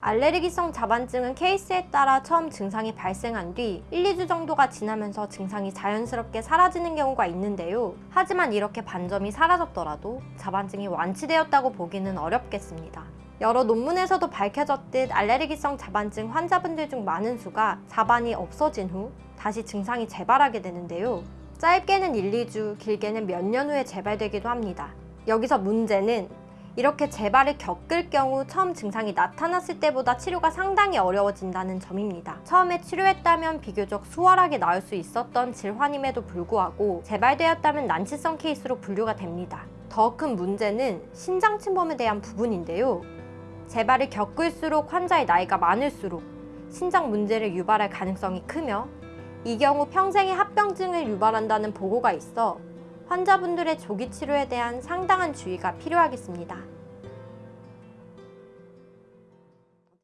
알레르기성 자반증은 케이스에 따라 처음 증상이 발생한 뒤 1, 2주 정도가 지나면서 증상이 자연스럽게 사라지는 경우가 있는데요. 하지만 이렇게 반점이 사라졌더라도 자반증이 완치되었다고 보기는 어렵겠습니다. 여러 논문에서도 밝혀졌듯 알레르기성 자반증 환자분들 중 많은 수가 자반이 없어진 후 다시 증상이 재발하게 되는데요. 짧게는 1, 2주, 길게는 몇 년 후에 재발되기도 합니다. 여기서 문제는 이렇게 재발을 겪을 경우 처음 증상이 나타났을 때보다 치료가 상당히 어려워진다는 점입니다. 처음에 치료했다면 비교적 수월하게 나을 수 있었던 질환임에도 불구하고 재발되었다면 난치성 케이스로 분류가 됩니다. 더 큰 문제는 신장 침범에 대한 부분인데요. 재발을 겪을수록 환자의 나이가 많을수록 신장 문제를 유발할 가능성이 크며 이 경우 평생의 합병증을 유발한다는 보고가 있어 환자분들의 조기 치료에 대한 상당한 주의가 필요하겠습니다.